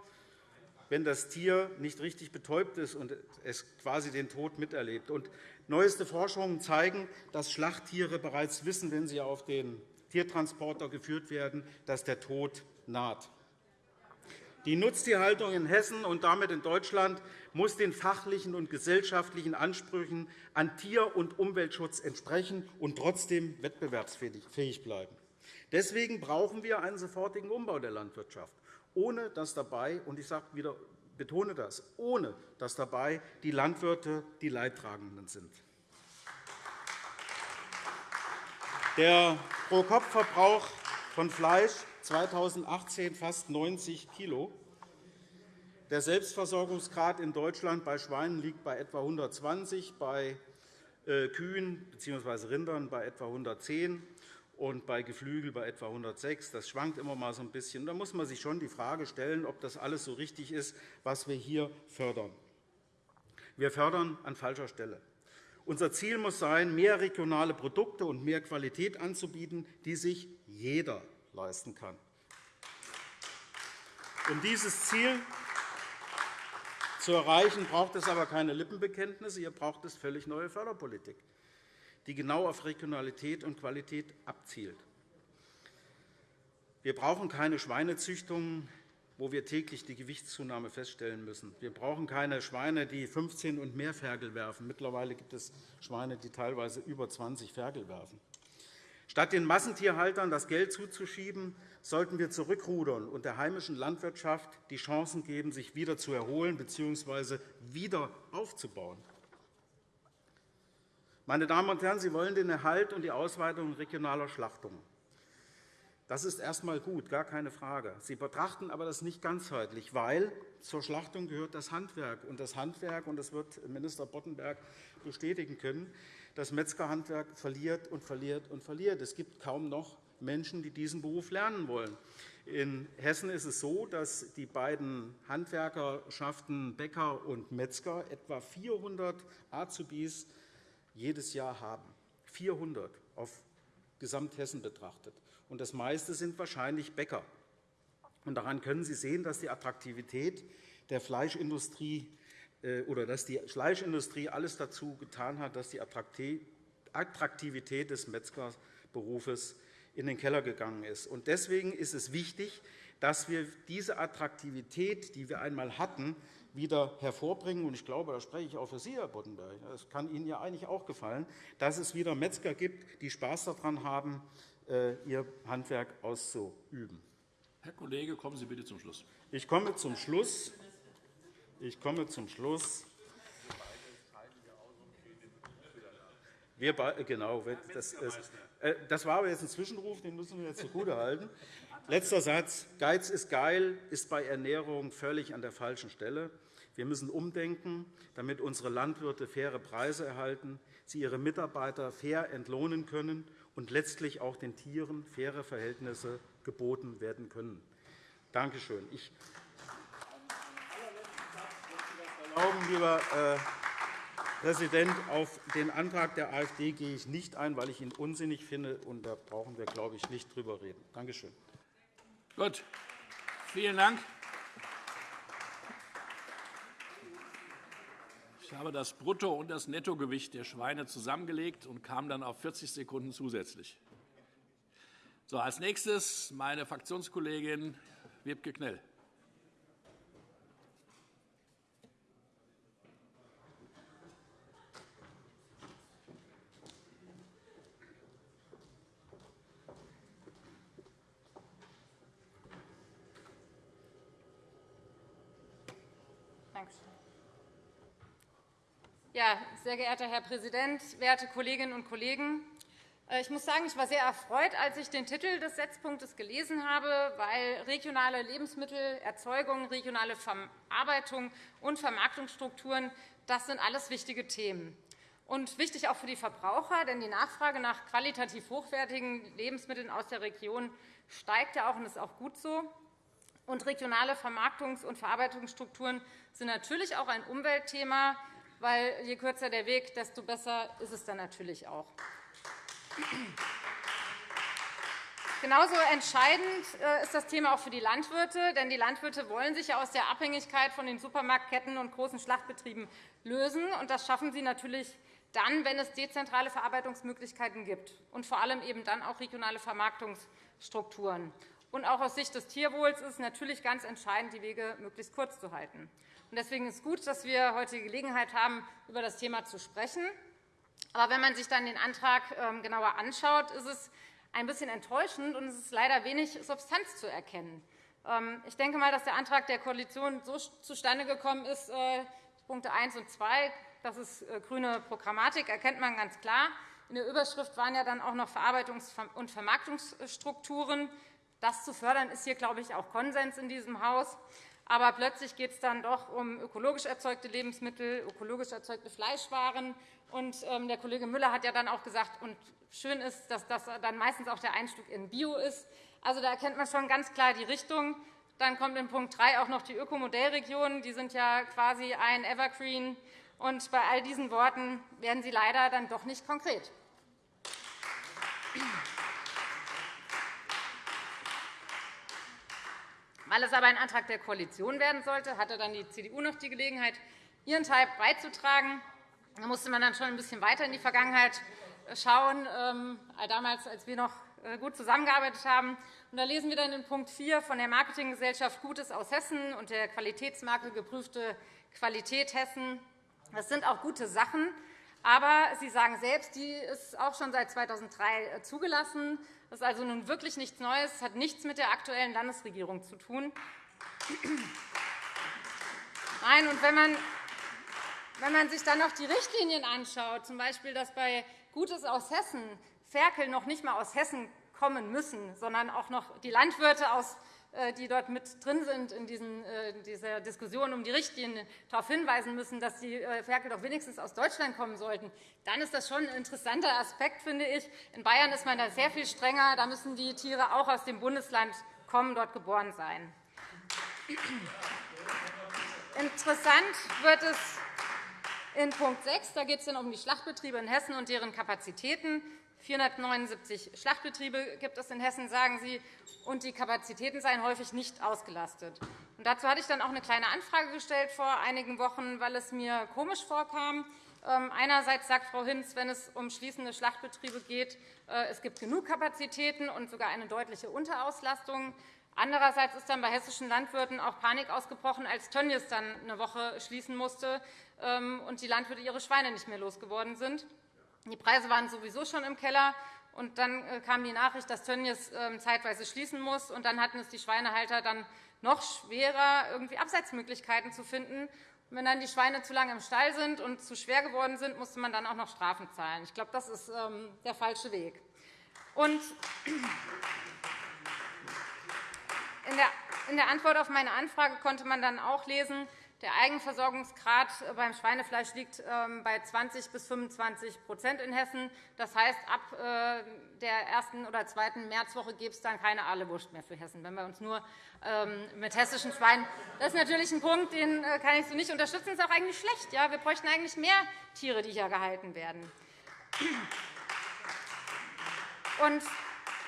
wenn das Tier nicht richtig betäubt ist und es quasi den Tod miterlebt. Und neueste Forschungen zeigen, dass Schlachttiere bereits wissen, wenn sie auf den Tiertransporter geführt werden, dass der Tod naht. Die Nutztierhaltung in Hessen und damit in Deutschland muss den fachlichen und gesellschaftlichen Ansprüchen an Tier- und Umweltschutz entsprechen und trotzdem wettbewerbsfähig bleiben. Deswegen brauchen wir einen sofortigen Umbau der Landwirtschaft, ohne dass dabei, und ich sage wieder, betone das, ohne dass dabei die Landwirte die Leidtragenden sind. Der Pro-Kopf-Verbrauch von Fleisch 2018 fast 90 kg. Der Selbstversorgungsgrad in Deutschland bei Schweinen liegt bei etwa 120, bei äh, Kühen bzw. Rindern bei etwa 110 und bei Geflügel bei etwa 106. Das schwankt immer mal so ein bisschen. Da muss man sich schon die Frage stellen, ob das alles so richtig ist, was wir hier fördern. Wir fördern an falscher Stelle. Unser Ziel muss sein, mehr regionale Produkte und mehr Qualität anzubieten, die sich jeder leisten kann. Um dieses Ziel zu erreichen, braucht es aber keine Lippenbekenntnisse. Hier braucht es völlig neue Förderpolitik, die genau auf Regionalität und Qualität abzielt. Wir brauchen keine Schweinezüchtungen, wo wir täglich die Gewichtszunahme feststellen müssen. Wir brauchen keine Schweine, die 15 und mehr Ferkel werfen. Mittlerweile gibt es Schweine, die teilweise über 20 Ferkel werfen. Statt den Massentierhaltern das Geld zuzuschieben, sollten wir zurückrudern und der heimischen Landwirtschaft die Chancen geben, sich wieder zu erholen bzw. wieder aufzubauen. Meine Damen und Herren, Sie wollen den Erhalt und die Ausweitung regionaler Schlachtungen. Das ist erst einmal gut, gar keine Frage. Sie betrachten aber das nicht ganzheitlich, weil zur Schlachtung gehört das Handwerk. Und das Handwerk, und das wird Minister Boddenberg bestätigen können, das Metzgerhandwerk verliert und verliert und verliert. Es gibt kaum noch Menschen, die diesen Beruf lernen wollen. In Hessen ist es so, dass die beiden Handwerkerschaften Bäcker und Metzger etwa 400 Azubis jedes Jahr haben. 400 auf Gesamthessen betrachtet. Und das meiste sind wahrscheinlich Bäcker. Und daran können Sie sehen, dass die Attraktivität der Fleischindustrie äh, oder dass die Fleischindustrie alles dazu getan hat, dass die Attraktivität des Metzgerberufes in den Keller gegangen ist. Deswegen ist es wichtig, dass wir diese Attraktivität, die wir einmal hatten, wieder hervorbringen. Ich glaube, da spreche ich auch für Sie, Herr Boddenberg. Es kann Ihnen ja eigentlich auch gefallen, dass es wieder Metzger gibt, die Spaß daran haben, ihr Handwerk auszuüben. Herr Kollege, kommen Sie bitte zum Schluss. Ich komme zum Schluss. Ich komme zum Schluss. Wir genau, das, äh, das war aber jetzt ein Zwischenruf, den müssen wir jetzt zugutehalten. Letzter Satz. Geiz ist geil, ist bei Ernährung völlig an der falschen Stelle. Wir müssen umdenken, damit unsere Landwirte faire Preise erhalten, sie ihre Mitarbeiter fair entlohnen können und letztlich auch den Tieren faire Verhältnisse geboten werden können. Danke schön. Ich erlauben, lieber äh, Präsident, auf den Antrag der AfD gehe ich nicht ein, weil ich ihn unsinnig finde. Und da brauchen wir, glaube ich, nicht drüber reden. Danke schön. Gut. Vielen Dank. Ich habe das Brutto- und das Nettogewicht der Schweine zusammengelegt und kam dann auf 40 Sekunden zusätzlich. So, als nächstes meine Fraktionskollegin Wiebke Knell. Ja, sehr geehrter Herr Präsident, werte Kolleginnen und Kollegen! Äh, ich muss sagen, ich war sehr erfreut, als ich den Titel des Setzpunktes gelesen habe, weil regionale Lebensmittelerzeugung, regionale Verarbeitung und Vermarktungsstrukturen das sind alles wichtige Themen. Und wichtig auch für die Verbraucher, denn die Nachfrage nach qualitativ hochwertigen Lebensmitteln aus der Region steigt ja auch und ist auch gut so. Und regionale Vermarktungs- und Verarbeitungsstrukturen sind natürlich auch ein Umweltthema, weil je kürzer der Weg, desto besser ist es dann natürlich auch. Genauso entscheidend äh, ist das Thema auch für die Landwirte. Denn die Landwirte wollen sich aus der Abhängigkeit von den Supermarktketten und großen Schlachtbetrieben lösen. Und das schaffen sie natürlich dann, wenn es dezentrale Verarbeitungsmöglichkeiten gibt und vor allem eben dann auch regionale Vermarktungsstrukturen. Und auch aus Sicht des Tierwohls ist es natürlich ganz entscheidend, die Wege möglichst kurz zu halten. Deswegen ist es gut, dass wir heute die Gelegenheit haben, über das Thema zu sprechen. Aber wenn man sich dann den Antrag ähm, genauer anschaut, ist es ein bisschen enttäuschend, und es ist leider wenig Substanz zu erkennen. Ähm, ich denke mal, dass der Antrag der Koalition so zustande gekommen ist, äh, Punkte 1 und 2, das ist äh, grüne Programmatik, erkennt man ganz klar. In der Überschrift waren ja dann auch noch Verarbeitungs- und Vermarktungsstrukturen. Das zu fördern, ist hier, glaube ich, auch Konsens in diesem Haus. Aber plötzlich geht es dann doch um ökologisch erzeugte Lebensmittel, ökologisch erzeugte Fleischwaren. Und ähm, der Kollege Müller hat ja dann auch gesagt, und schön ist, dass das dann meistens auch der Einstieg in Bio ist. Also da erkennt man schon ganz klar die Richtung. Dann kommt in Punkt 3 auch noch die Ökomodellregionen. Die sind ja quasi ein Evergreen. Und bei all diesen Worten werden sie leider dann doch nicht konkret. Weil es aber ein Antrag der Koalition werden sollte, hatte dann die CDU noch die Gelegenheit, ihren Teil beizutragen. Da musste man dann schon ein bisschen weiter in die Vergangenheit schauen, ähm, damals, als wir noch äh, gut zusammengearbeitet haben. Und da lesen wir dann in Punkt 4 von der Marketinggesellschaft Gutes aus Hessen und der Qualitätsmarke Geprüfte Qualität Hessen. Das sind auch gute Sachen. Aber Sie sagen selbst, die ist auch schon seit 2003 äh, zugelassen. Das ist also nun wirklich nichts Neues. Es hat nichts mit der aktuellen Landesregierung zu tun. Nein, und wenn man, wenn man sich dann noch die Richtlinien anschaut, z. B. dass bei Gutes aus Hessen Ferkel noch nicht einmal aus Hessen kommen müssen, sondern auch noch die Landwirte aus äh, die dort mit drin sind in äh, dieser Diskussion um die Richtlinien, darauf hinweisen müssen, dass die äh, Ferkel doch wenigstens aus Deutschland kommen sollten, dann ist das schon ein interessanter Aspekt, finde ich. In Bayern ist man da sehr viel strenger. Da müssen die Tiere auch aus dem Bundesland kommen, dort geboren sein. Interessant wird es in Punkt 6. Da geht es um die Schlachtbetriebe in Hessen und deren Kapazitäten. 479 Schlachtbetriebe gibt es in Hessen, sagen Sie, und die Kapazitäten seien häufig nicht ausgelastet. Und dazu hatte ich dann auch eine kleine Anfrage gestellt vor einigen Wochen, weil es mir komisch vorkam. Ähm, einerseits sagt Frau Hinz, wenn es um schließende Schlachtbetriebe geht, äh, es gibt genug Kapazitäten und sogar eine deutliche Unterauslastung. Andererseits ist dann bei hessischen Landwirten auch Panik ausgebrochen, als Tönnies dann eine Woche schließen musste ähm, und die Landwirte ihre Schweine nicht mehr losgeworden sind. Die Preise waren sowieso schon im Keller. Und dann äh, kam die Nachricht, dass Tönnies ähm, zeitweise schließen muss. Und dann hatten es die Schweinehalter dann noch schwerer, irgendwie Abseitsmöglichkeiten zu finden. Und wenn dann die Schweine zu lange im Stall sind und zu schwer geworden sind, musste man dann auch noch Strafen zahlen. Ich glaube, das ist ähm, der falsche Weg. Und in der Antwort auf meine Anfrage konnte man dann auch lesen, der Eigenversorgungsgrad beim Schweinefleisch liegt ähm, bei 20 bis 25% in Hessen. Das heißt, ab äh, der ersten oder zweiten Märzwoche gibt es dann keine Ahlewurst mehr für Hessen, wenn wir uns nur ähm, mit hessischen Schweinen. Das ist natürlich ein Punkt, den äh, kann ich so nicht unterstützen. Das ist auch eigentlich schlecht. Wir bräuchten eigentlich mehr Tiere, die hier gehalten werden. Und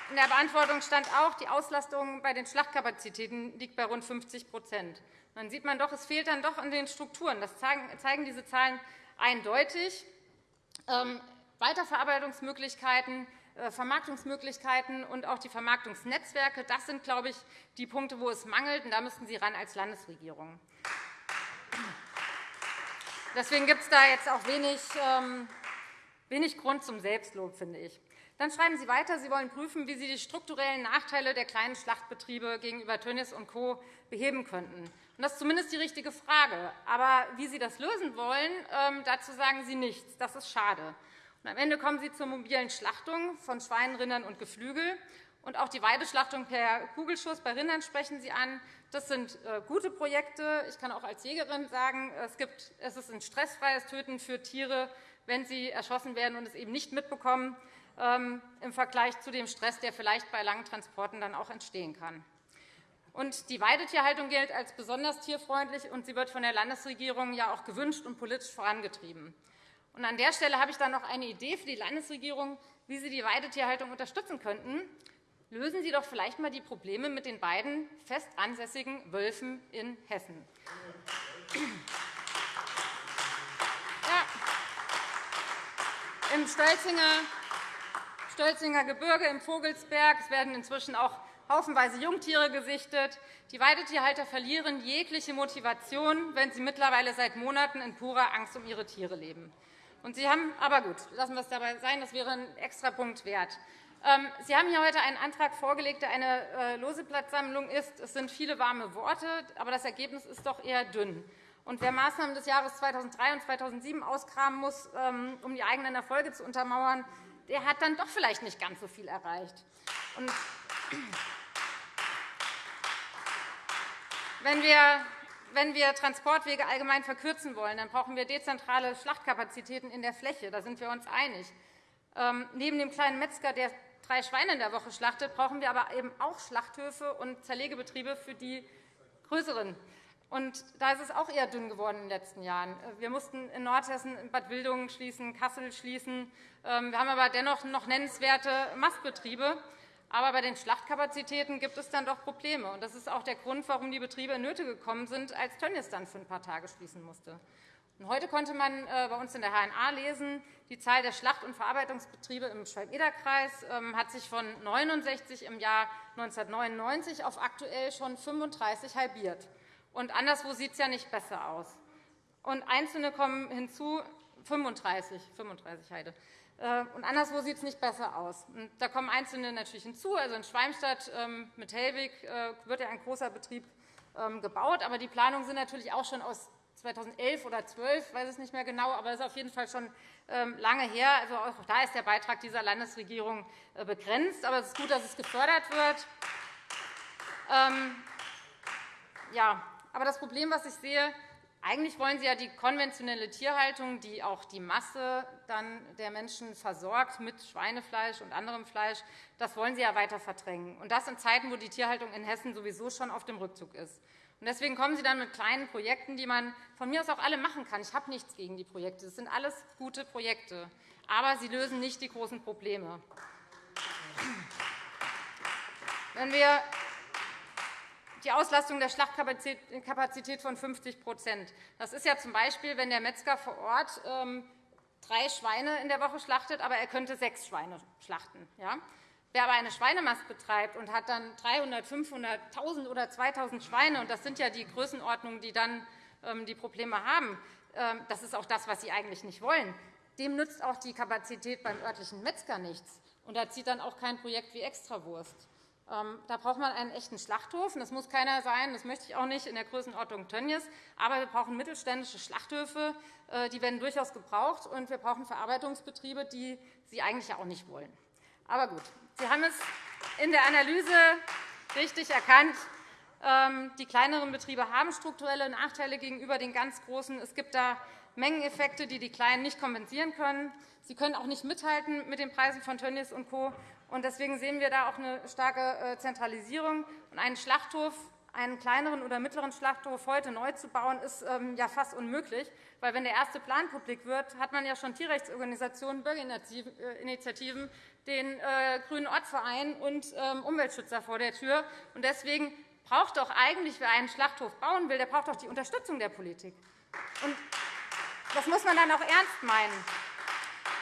in der Beantwortung stand auch, die Auslastung bei den Schlachtkapazitäten liegt bei rund 50% dann sieht man doch, es fehlt dann doch an den Strukturen. Das zeigen diese Zahlen eindeutig. Ähm, Weiterverarbeitungsmöglichkeiten, äh, Vermarktungsmöglichkeiten und auch die Vermarktungsnetzwerke, das sind, glaube ich, die Punkte, wo es mangelt. Und da müssten Sie ran als Landesregierung. Deswegen gibt es da jetzt auch wenig, ähm, wenig Grund zum Selbstlob, finde ich. Dann schreiben Sie weiter, Sie wollen prüfen, wie Sie die strukturellen Nachteile der kleinen Schlachtbetriebe gegenüber Tönnies und Co. beheben könnten. Das ist zumindest die richtige Frage. Aber wie Sie das lösen wollen, ähm, dazu sagen Sie nichts. Das ist schade. Am Ende kommen Sie zur mobilen Schlachtung von Schweinen, Rindern und Geflügel. Und auch die Weideschlachtung per Kugelschuss bei Rindern sprechen Sie an. Das sind äh, gute Projekte. Ich kann auch als Jägerin sagen, es, ist ein stressfreies Töten für Tiere, wenn sie erschossen werden und es eben nicht mitbekommen, im Vergleich zu dem Stress, der vielleicht bei langen Transporten dann auch entstehen kann. Und die Weidetierhaltung gilt als besonders tierfreundlich, und sie wird von der Landesregierung ja auch gewünscht und politisch vorangetrieben. Und an der Stelle habe ich dann noch eine Idee für die Landesregierung, wie Sie die Weidetierhaltung unterstützen könnten. Lösen Sie doch vielleicht einmal die Probleme mit den beiden fest ansässigen Wölfen in Hessen. Ja. Im Stölzinger, Stölzinger Gebirge, im Vogelsberg es werden inzwischen auch haufenweise Jungtiere gesichtet. Die Weidetierhalter verlieren jegliche Motivation, wenn sie mittlerweile seit Monaten in purer Angst um ihre Tiere leben. Und sie haben, aber gut, lassen wir es dabei sein, das wäre ein Extrapunkt wert. Ähm, sie haben hier heute einen Antrag vorgelegt, der eine äh, lose Platzsammlung ist. Es sind viele warme Worte, aber das Ergebnis ist doch eher dünn. Und wer Maßnahmen des Jahres 2003 und 2007 auskramen muss, ähm, um die eigenen Erfolge zu untermauern, der hat dann doch vielleicht nicht ganz so viel erreicht. Und wenn wir wenn wir Transportwege allgemein verkürzen wollen, dann brauchen wir dezentrale Schlachtkapazitäten in der Fläche. Da sind wir uns einig. Ähm, neben dem kleinen Metzger, der drei Schweine in der Woche schlachtet, brauchen wir aber eben auch Schlachthöfe und Zerlegebetriebe für die größeren. Und da ist es auch eher dünn geworden in den letzten Jahren. Wir mussten in Nordhessen Bad Wildungen schließen, Kassel schließen. Ähm, wir haben aber dennoch noch nennenswerte Mastbetriebe. Aber bei den Schlachtkapazitäten gibt es dann doch Probleme. Und das ist auch der Grund, warum die Betriebe in Nöte gekommen sind, als Tönnies dann für ein paar Tage schließen musste. Und heute konnte man äh, bei uns in der HNA lesen, die Zahl der Schlacht- und Verarbeitungsbetriebe im Schwalm-Eder-Kreis ähm, hat sich von 69 im Jahr 1999 auf aktuell schon 35 halbiert. Und anderswo sieht es ja nicht besser aus. Und Einzelne kommen hinzu, 35, 35 Heide. Äh, und anderswo sieht es nicht besser aus. Und da kommen Einzelne natürlich hinzu. Also in Schwalmstadt ähm, mit Hellwig äh, wird ja ein großer Betrieb ähm, gebaut. Aber die Planungen sind natürlich auch schon aus 2011 oder 2012, ich weiß es nicht mehr genau, aber das ist auf jeden Fall schon ähm, lange her. Also auch da ist der Beitrag dieser Landesregierung äh, begrenzt. Aber es ist gut, dass es gefördert wird. Ja, aber das Problem, was ich sehe, eigentlich wollen Sie ja die konventionelle Tierhaltung, die auch die Masse dann der Menschen versorgt mit Schweinefleisch und anderem Fleisch, das wollen Sie ja weiter verdrängen. Und das in Zeiten, wo die Tierhaltung in Hessen sowieso schon auf dem Rückzug ist. Und deswegen kommen Sie dann mit kleinen Projekten, die man von mir aus auch alle machen kann. Ich habe nichts gegen die Projekte. Das sind alles gute Projekte. Aber sie lösen nicht die großen Probleme. Wenn wir die Auslastung der Schlachtkapazität von 50% Das ist ja z. Wenn der Metzger vor Ort ähm, drei Schweine in der Woche schlachtet, aber er könnte sechs Schweine schlachten. Wer aber eine Schweinemast betreibt und hat dann 300, 500, 1.000 oder 2.000 Schweine, und das sind ja die Größenordnungen, die dann ähm, die Probleme haben, ähm, das ist auch das, was Sie eigentlich nicht wollen, dem nützt auch die Kapazität beim örtlichen Metzger nichts. Und da zieht dann auch kein Projekt wie Extrawurst. Ähm, da braucht man einen echten Schlachthof. Das muss keiner sein, das möchte ich auch nicht in der Größenordnung Tönnies. Aber wir brauchen mittelständische Schlachthöfe, äh, die werden durchaus gebraucht. Und wir brauchen Verarbeitungsbetriebe, die Sie eigentlich auch nicht wollen. Aber gut, Sie haben es in der Analyse richtig erkannt. Ähm, die kleineren Betriebe haben strukturelle Nachteile gegenüber den ganz großen. Es gibt da Mengeneffekte, die die Kleinen nicht kompensieren können. Sie können auch nicht mithalten mit den Preisen von Tönnies und Co. Deswegen sehen wir da auch eine starke äh, Zentralisierung. einen Schlachthof, einen kleineren oder mittleren Schlachthof heute neu zu bauen, ist ähm, fast unmöglich. Weil, wenn der erste Plan publik wird, hat man ja schon Tierrechtsorganisationen, Bürgerinitiativen, den äh, Grünen Ortsverein und ähm, Umweltschützer vor der Tür. Deswegen braucht doch eigentlich, wer einen Schlachthof bauen will, der braucht doch die Unterstützung der Politik. Und das muss man dann auch ernst meinen.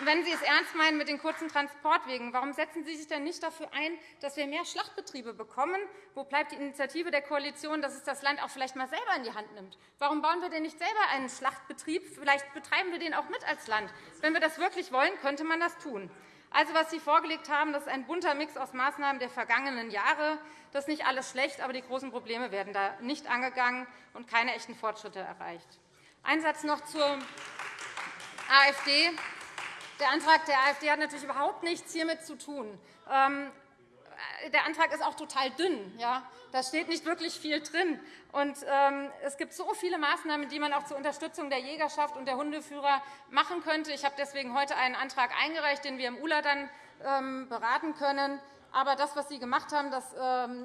Wenn Sie es ernst meinen mit den kurzen Transportwegen, warum setzen Sie sich denn nicht dafür ein, dass wir mehr Schlachtbetriebe bekommen? Wo bleibt die Initiative der Koalition, dass es das Land auch vielleicht einmal selber in die Hand nimmt? Warum bauen wir denn nicht selber einen Schlachtbetrieb? Vielleicht betreiben wir den auch mit als Land. Wenn wir das wirklich wollen, könnte man das tun. Also, was Sie vorgelegt haben, das ist ein bunter Mix aus Maßnahmen der vergangenen Jahre. Das ist nicht alles schlecht, aber die großen Probleme werden da nicht angegangen und keine echten Fortschritte erreicht. Ein Satz noch zur AfD. Der Antrag der AfD hat natürlich überhaupt nichts hiermit zu tun. Ähm, der Antrag ist auch total dünn. Ja? Da steht nicht wirklich viel drin. Und, ähm, es gibt so viele Maßnahmen, die man auch zur Unterstützung der Jägerschaft und der Hundeführer machen könnte. Ich habe deswegen heute einen Antrag eingereicht, den wir im ULA dann ähm, beraten können. Aber das, was Sie gemacht haben, das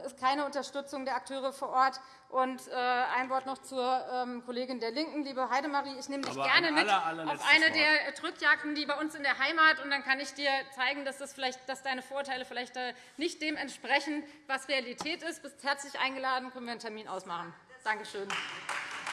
ist keine Unterstützung der Akteure vor Ort. Und äh, ein Wort noch zur ähm, Kollegin der LINKEN, liebe Heidemarie. Ich nehme dich Aber gerne mit aller, auf eine der Drückjagden, die bei uns in der Heimat, und dann kann ich dir zeigen, dass, das vielleicht, dass deine Vorurteile vielleicht äh, nicht dem entsprechen, was Realität ist. Du bist herzlich eingeladen, können wir einen Termin ausmachen. Danke schön.